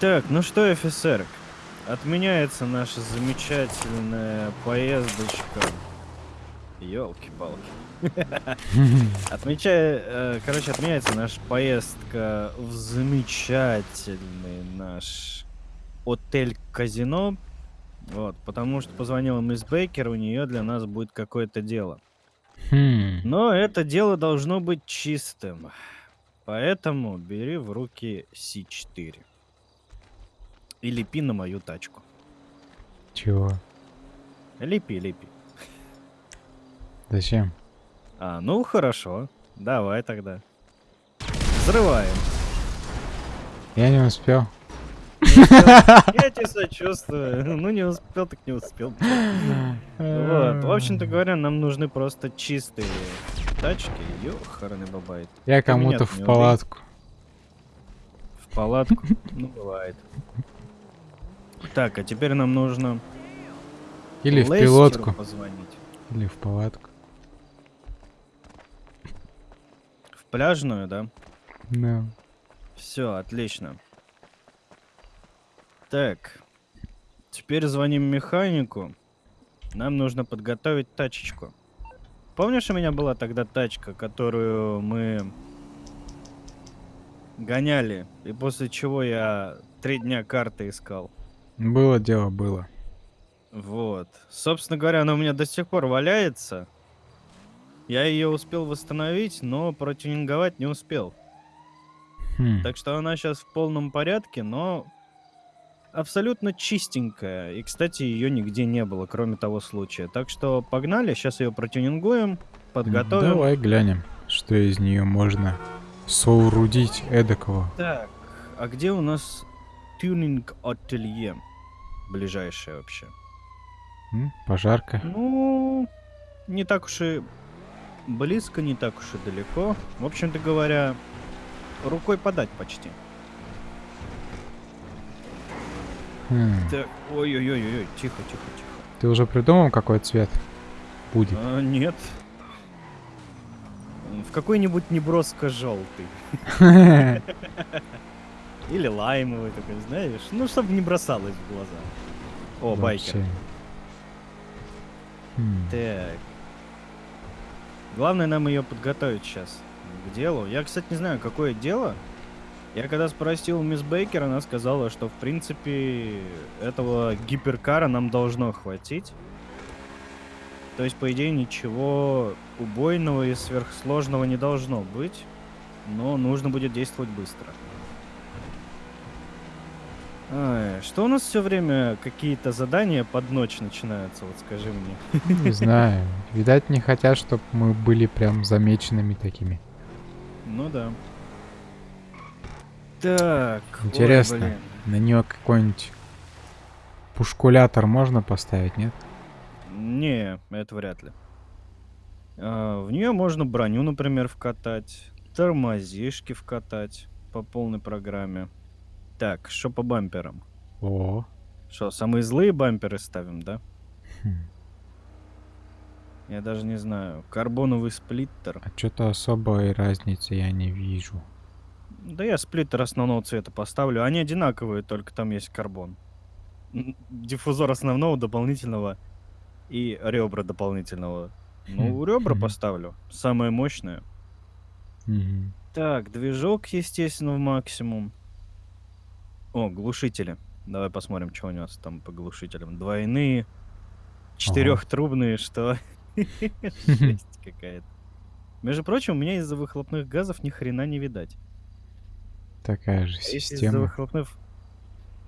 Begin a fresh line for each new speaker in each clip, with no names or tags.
Так, ну что, офицер, отменяется наша замечательная поездочка. Ёлки-палки. Отмечая, э, короче, отменяется наша поездка в замечательный наш отель-казино. Вот, потому что позвонила мисс Бейкер, у нее для нас будет какое-то дело.
Хм.
Но это дело должно быть чистым. Поэтому бери в руки С4. И лепи на мою тачку.
Чего?
Лепи, лепи.
Зачем?
А, ну хорошо. Давай тогда. Взрываем.
Я не успел.
Я тебе сочувствую. Ну не успел, так не успел. Вот. В общем-то говоря, нам нужны просто чистые тачки. Ёхарный бабай.
Я кому-то в палатку.
В палатку? Ну, бывает. Так, а теперь нам нужно
Или в
Лестеру
пилотку.
позвонить.
Или в палатку.
В пляжную, да?
Да.
Все, отлично. Так. Теперь звоним механику. Нам нужно подготовить тачечку. Помнишь, у меня была тогда тачка, которую мы гоняли, и после чего я три дня карты искал?
Было дело, было.
Вот. Собственно говоря, она у меня до сих пор валяется. Я ее успел восстановить, но протюнинговать не успел.
Хм.
Так что она сейчас в полном порядке, но абсолютно чистенькая. И, кстати, ее нигде не было, кроме того случая. Так что погнали, сейчас ее протюнингуем, подготовим.
Давай глянем, что из нее можно соорудить эдакого.
Так, а где у нас тюнинг ателье? Ближайшее вообще.
Пожарка.
Ну, не так уж и близко, не так уж и далеко. В общем-то говоря, рукой подать почти.
Хм.
Так, ой-ой-ой-ой, тихо, тихо, тихо.
Ты уже придумал, какой цвет будет?
А, нет. В какой-нибудь неброско желтый. Или лаймовый такой, знаешь? Ну, чтобы не бросалось в глаза. О, байкер.
Вообще. Хм.
Так. Главное нам ее подготовить сейчас к делу. Я, кстати, не знаю, какое дело. Я когда спросил мисс Бейкер, она сказала, что в принципе этого гиперкара нам должно хватить. То есть, по идее, ничего убойного и сверхсложного не должно быть. Но нужно будет действовать быстро. Что у нас все время какие-то задания под ночь начинаются, вот скажи мне.
Не знаю. Видать, не хотят, чтобы мы были прям замеченными такими.
Ну да. Так. ой,
Интересно,
блин.
на нее какой-нибудь пушкулятор можно поставить, нет?
Не, это вряд ли. А, в нее можно броню, например, вкатать, тормозишки вкатать по полной программе. Так, что по бамперам?
О,
Что, самые злые бамперы ставим, да?
хм.
Я даже не знаю. Карбоновый сплиттер.
а что-то особой разницы я не вижу.
Да я сплиттер основного цвета поставлю. Они одинаковые, только там есть карбон. Диффузор основного, дополнительного и ребра дополнительного. Ну,
Хм,
ребра поставлю. Самое мощное. Так, движок, естественно, в максимум. О, глушители. Давай посмотрим, что у нас там по глушителям. Двойные, четырехтрубные, что? Жесть какая-то. Между прочим, у меня из-за выхлопных газов ни хрена не видать.
Такая же
А если из-за
система.
выхлопных...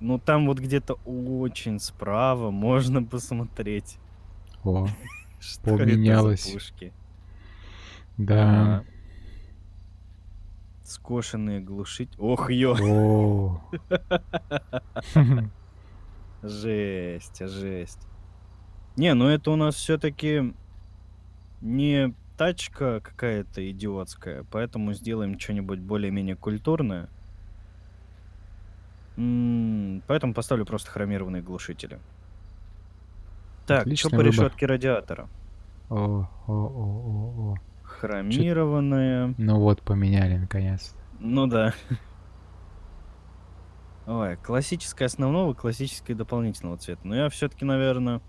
Ну, там вот где-то очень справа можно посмотреть,
О, Поменялось. да.
Скошенные глушить. Ох, ё! Жесть, жесть. Не, ну это у нас все-таки не тачка какая-то идиотская, поэтому сделаем что-нибудь более-менее культурное. М, Поэтому поставлю просто хромированные глушители. Так, что
Отличный
по
выбор.
решетке радиатора?
О, о, о, о, о.
Хромированная.
Ну вот, поменяли наконец.
Ну да. Ой, классическая основного, классическая дополнительного цвета. Но я все-таки, наверное,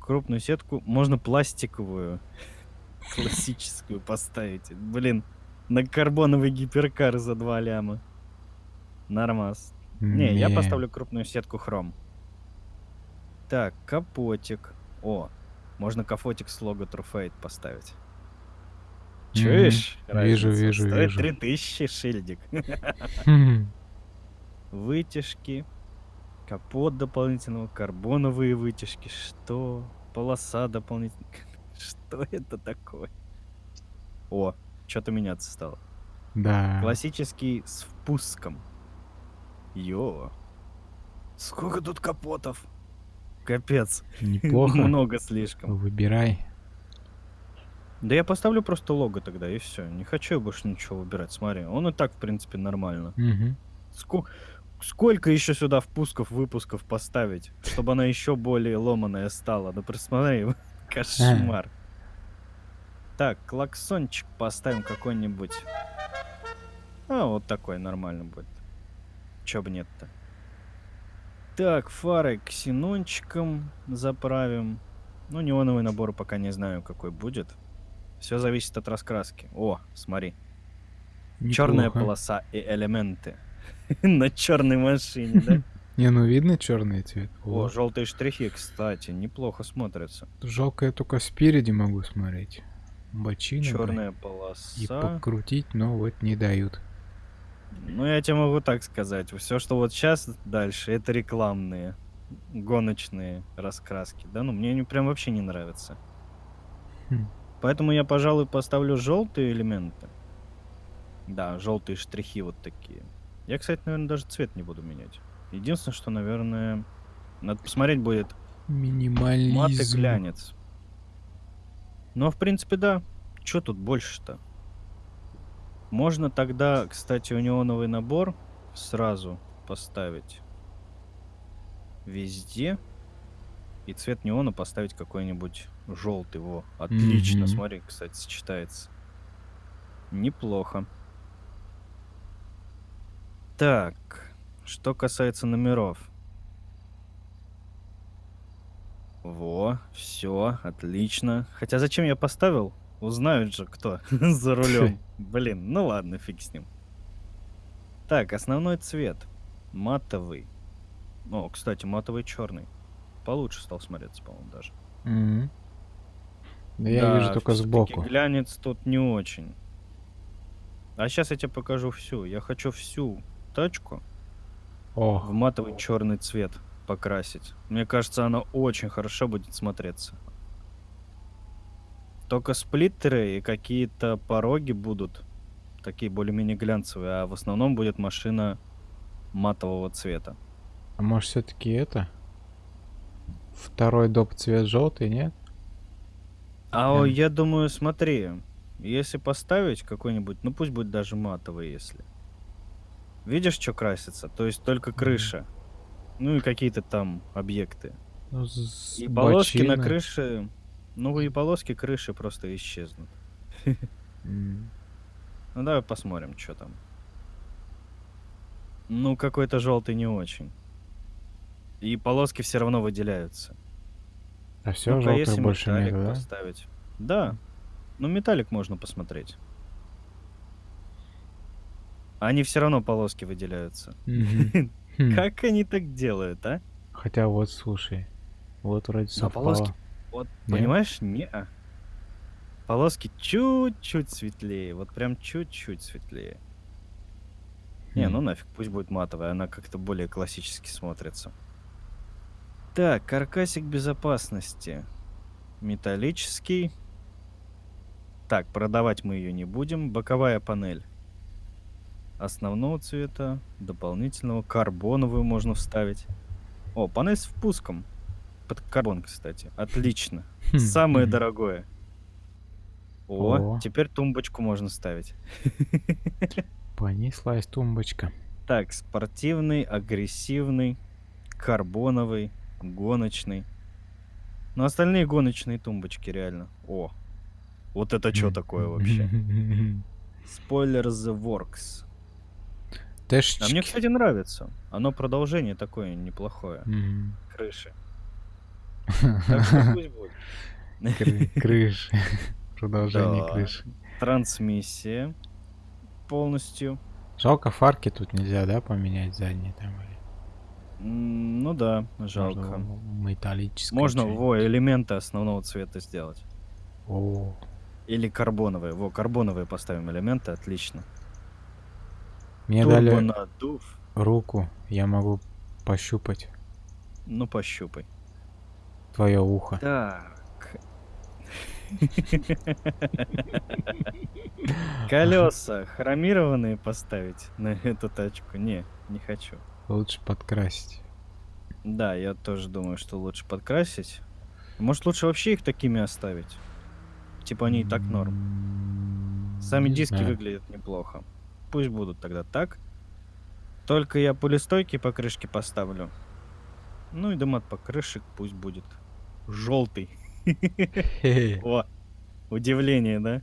крупную сетку, можно пластиковую, классическую поставить. Блин, на карбоновый гиперкар за 2 ляма. Нормас. Не, я поставлю крупную сетку хром. Так, капотик. О, можно капотик с лого Truefade поставить. Чуешь?
Вижу,
разницу?
вижу,
Стоит
вижу.
3000 шильдик. Вытяжки. Капот дополнительного, карбоновые вытяжки. Что? Полоса дополнительная. Что это такое? О, что-то меняться стало.
Да.
Классический с впуском. Йо. Сколько тут капотов? Капец.
Неплохо.
Много слишком.
Выбирай.
Да я поставлю просто лого тогда, и все. Не хочу я больше ничего выбирать. Смотри, он и так, в принципе, нормально.
Мгм.
Ску- Сколько еще сюда впусков, выпусков поставить, чтобы она еще более ломаная стала? Да посмотри, кошмар. Так, клаксончик поставим какой-нибудь. А, вот такой нормально будет. Чё бы нет-то. Так, фары ксенончиком заправим. Ну, неоновый набор пока не знаю, какой будет. Все зависит от раскраски. О, смотри. Черная
Неплохо.
полоса и элементы. На черной машине, да?
Не, ну видно черный цвет.
О, желтые штрихи, кстати, неплохо смотрятся.
жалко, я только спереди могу смотреть. Бочина.
Черная
И
полоса.
покрутить, но вот не дают.
Ну, я тебе могу так сказать. Все, что вот сейчас дальше, это рекламные, гоночные раскраски. Да, ну, мне они прям вообще не нравятся.
Хм.
Поэтому я, пожалуй, поставлю желтые элементы. Да, желтые штрихи вот такие. Я, кстати, наверное, даже цвет не буду менять. Единственное, что, наверное, надо посмотреть будет
Минимализм.
мат и глянец. Но, в принципе, да. Что тут больше-то? Можно тогда, кстати, у неоновый набор сразу поставить везде. И цвет неона поставить какой-нибудь желтый. Во, отлично.
Мгм.
Смотри, кстати, сочетается. Неплохо. Так, что касается номеров. Во, все, отлично. Хотя зачем я поставил? Узнают же, кто за рулем. Блин, ну ладно, фиг с ним. Так, основной цвет. Матовый. О, кстати, матовый черный. Получше стал смотреться, по-моему, даже.
Мгм. Да я вижу только сбоку.
глянец тут не очень. А сейчас я тебе покажу всю. Я хочу всю тачку в
О,
матовый черный цвет покрасить. Мне кажется, она очень хорошо будет смотреться. Только сплиттеры и какие-то пороги будут такие более-менее глянцевые, а в основном будет машина матового цвета.
а может все-таки это? Второй доп цвет желтый, нет?
А
Прям.
я думаю, смотри, если поставить какой-нибудь, ну пусть будет даже матовый, если. Видишь, что красится? То есть только крыша. Ну и какие-то там объекты.
Ну,
И полоски на
бочина.
крыше, ну и полоски крыши просто исчезнут.
М.
Ну давай посмотрим, что там. Ну какой-то желтый не очень. И полоски все равно выделяются.
А все,
Ну-ка,
желтых
если
больше
металлик
нет, да?
поставить. Да. Ну металлик можно посмотреть. Они все равно полоски выделяются.
Хм.
Как они так делают, а?
Хотя вот, слушай, вот вроде совпало.
полоски- Вот, понимаешь, не Полоски чуть-чуть светлее, вот прям чуть-чуть светлее. Не,
Хм.
ну нафиг, пусть будет матовая, она как-то более классически смотрится. Так, каркасик безопасности. Металлический. Так, продавать мы ее не будем. Боковая панель. Основного цвета, дополнительного, карбоновую можно вставить. О, панель с впуском. Под карбон, кстати. Отлично.
Хм,
Самое дорогое. О,
О.
теперь тумбочку можно ставить.
Понеслась тумбочка.
Так, спортивный, агрессивный, карбоновый, гоночный. Ну, остальные гоночные тумбочки, реально. О, вот это что такое вообще? Спойлер The Works.
ТТшечки.
А мне, кстати, нравится. Оно продолжение такое неплохое. Крыши. Так что пусть будет.
Кры- Крыши. Продолжение крыши.
Трансмиссия полностью.
Жалко, фарки тут нельзя, да, поменять задние там?
Ну да,
можно
жалко.
Металлическое.
Можно во элементы основного цвета сделать.
О,
Или карбоновые. Во, карбоновые поставим элементы, отлично.
мне дали
Турбонадув.
руку, я могу пощупать
Ну, пощупай.
твое ухо.
Так. Колеса хромированные поставить на эту тачку? Не, не хочу.
Лучше подкрасить.
Да, я тоже думаю, что лучше подкрасить. Может, лучше вообще их такими оставить? Типа они и так норм. Сами
не
диски
знаю.
выглядят неплохо. Пусть будут тогда так. Только я пулестойкие покрышки поставлю. Ну и дымат покрышек пусть будет желтый. О, удивление, да?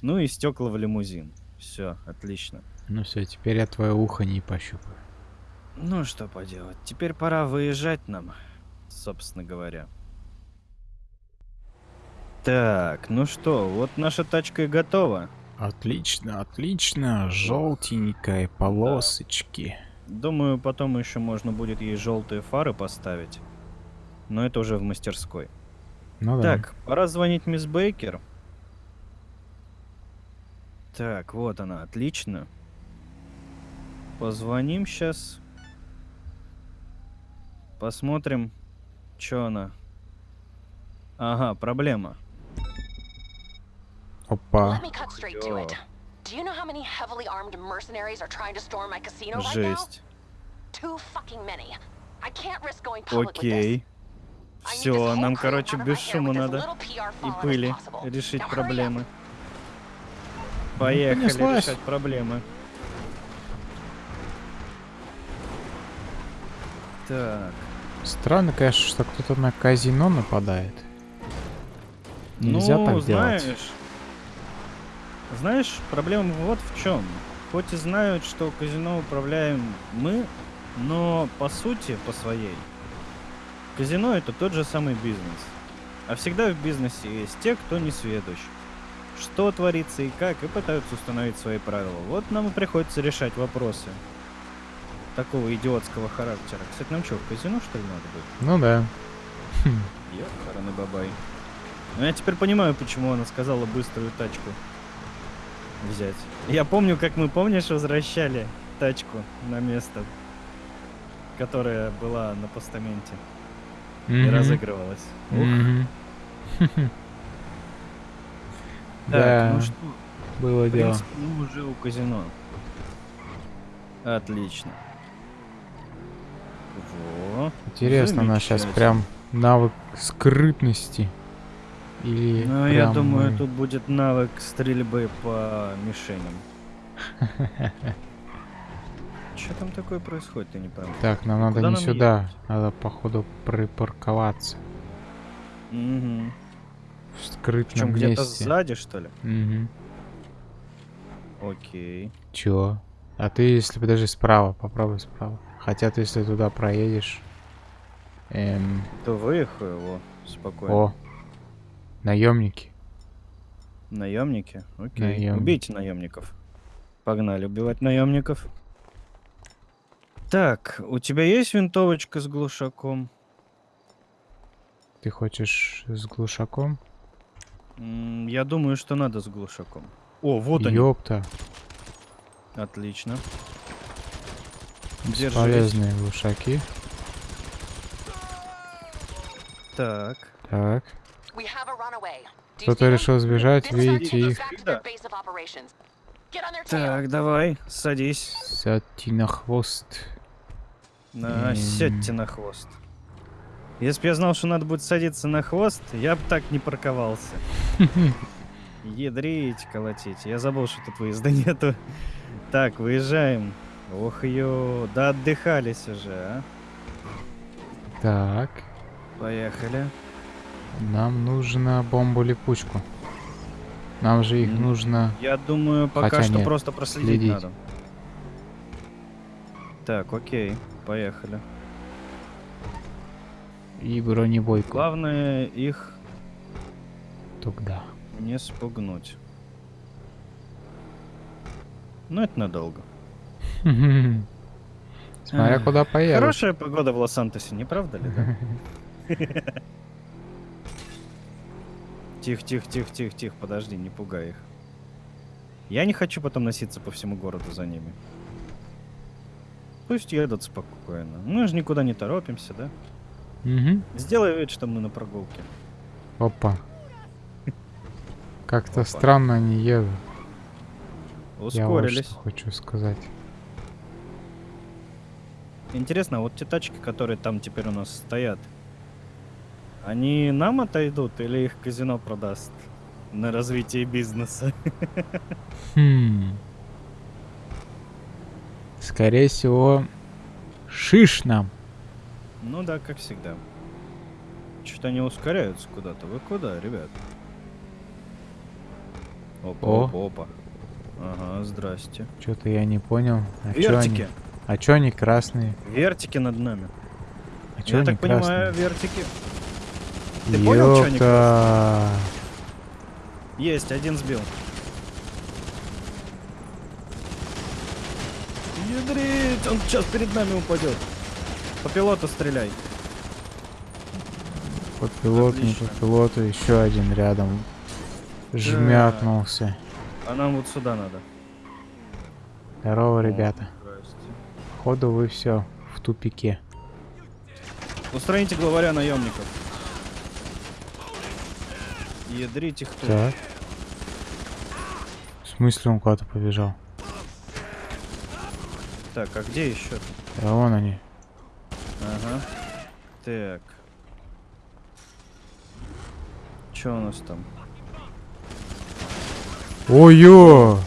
Ну и стекла в лимузин. Все, отлично.
Ну все, теперь я твое ухо не пощупаю.
Ну что поделать, теперь пора выезжать нам, собственно говоря. Так, ну что, вот наша тачка и готова.
Отлично, отлично. Желтенькая полосочки.
Думаю, потом еще можно будет ей желтые фары поставить. Но это уже в мастерской.
Ну да.
Так, пора звонить мисс Бейкер. Так, вот она, отлично. Позвоним сейчас. Посмотрим, что она. Ага, проблема.
Опа.
Жесть. Окей. Все, нам, короче, без шума надо и пыли решить проблемы. Поехали решать проблемы. Так,
Странно, конечно, что кто-то на казино нападает. Нельзя
ну,
так
знаешь,
делать.
знаешь, проблема вот в чем. Хоть и знают, что казино управляем мы, но по сути, по своей, казино это тот же самый бизнес. А всегда в бизнесе есть те, кто не сведущ. Что творится и как, и пытаются установить свои правила. Вот нам и приходится решать вопросы такого идиотского характера. Кстати, нам что, в казино что ли надо будет?
Ну да.
Ёхарный бабай. Ну, я теперь понимаю, почему она сказала быструю тачку взять. Я помню, как мы, помнишь, возвращали тачку на место, которая была на постаменте и
Мгм.
разыгрывалась.
Мгм.
Так,
Да,
ну что,
было
в
дело.
принципе, мы уже у казино. Отлично. Во.
Интересно, у нас сейчас прям навык скрытности. Или
Ну, я думаю,
мы-
тут будет навык стрельбы по мишеням. Что там такое происходит, ты не пойму.
Так, нам надо
Куда
не
нам
сюда.
ехать?
Надо, походу, припарковаться.
Угу.
В скрытном
Причем где-то сзади, что ли?
Мгм.
Окей.
Чё? А ты, если подожди, справа, попробуй справа. Хотя ты, если туда проедешь... Эм...
То выехал его спокойно.
О! Наемники.
Наемники? Окей.
Наемники.
Убейте наемников. Погнали убивать наемников. Так, у тебя есть винтовочка с глушаком?
Ты хочешь с глушаком?
М, Я думаю, что надо с глушаком. О, вот они.
Ёпта.
Отлично. Держись.
Бесполезные глушаки.
Так.
Так. Кто-то решил сбежать, видите их.
Да. Так, давай, садись.
Сядьте на хвост.
На,
Эм.
сядьте на хвост. Если бы я знал, что надо будет садиться на хвост, я бы так не парковался. Ядрить, колотить. Я забыл, что тут выезда нету. Так, выезжаем. Ох, ё, да отдыхались уже, а.
Так.
Поехали.
Нам нужно бомбу-липучку. Нам же их нужно...
Я думаю, пока
Хотя
что
нет,
просто проследить
следить.
надо. Так, окей, поехали.
И бронебойку.
Главное их
Тогда.
не спугнуть. Ну, это надолго.
Смотря куда поедут.
Хорошая погода в Лос-Сантосе, не правда ли? Тихо, тихо, тихо, тихо, тихо, подожди, не пугай их. Я не хочу потом носиться по всему городу за ними. Пусть едут спокойно. Мы же никуда не торопимся, да?
Мгм.
Сделай вид, что мы на прогулке.
Опа. Как-то странно они едут. Я вот
Ускорились.
что хочу сказать.
Интересно, а вот те тачки, которые там теперь у нас стоят, они нам отойдут или их казино продаст на развитие бизнеса?
Хм. Скорее всего, шиш нам.
Ну да, как всегда. Что-то они ускоряются куда-то. Вы куда, ребят? Опа,
О.
опа, опа. Ага, здрасте.
Что-то я не понял. А чё они? А чё они красные?
Вертики над нами.
А чё
Я
они
так понимаю,
красные?
вертики. ты понял, чё они
Ёпта.
Есть, один сбил. Ядрить, он сейчас перед нами упадет. По пилоту стреляй.
По пилоту, не по
Отлично.
пилоту, еще один рядом. Жмякнулся.
А нам вот сюда надо.
Здорово, ребята. Походу вы все в тупике.
Устраните главаря наемников. Ядрить их тут.
Так. В смысле он куда-то побежал?
Так, а где еще?
Да вон они.
Ага. Так. Что у нас там?
Ой-ё!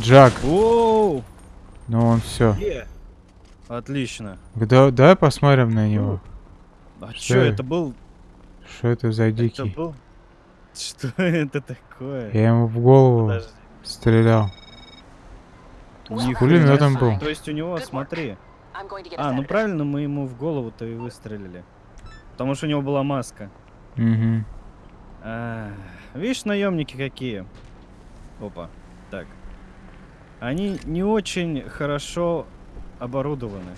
Джак,
Оу!
ну он все.
Е! Отлично.
Да, давай посмотрим на него.
А
Что
что
это?
это был?
Что это за
Это
дикий?
был? Что это такое?
Я ему в голову
Подожди.
стрелял. Пулемётом
fine.
был.
То есть у него, смотри. А, ну правильно, мы ему в голову-то и выстрелили. Потому что у него была маска.
Угу.
А, видишь, наемники какие? Опа. Так. Они не очень хорошо оборудованы.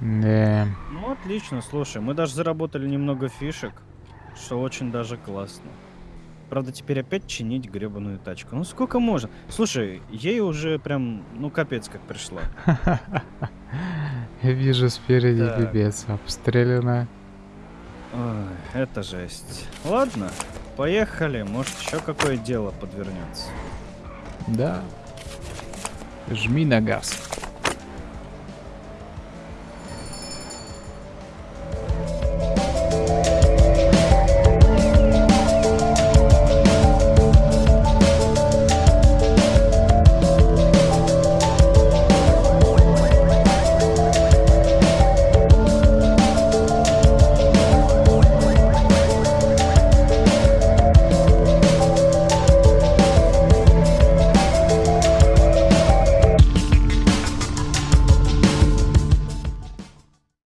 Да.
Ну, отлично, слушай, мы даже заработали немного фишек, что очень даже классно. Правда, теперь опять чинить гребаную тачку. Ну, сколько можно? Слушай, ей уже прям, ну, капец как пришла.
Я вижу спереди пипец. Обстреляно.
Ой, это жесть. Ладно, поехали. Может, еще какое дело подвернется.
Да. Жми на газ.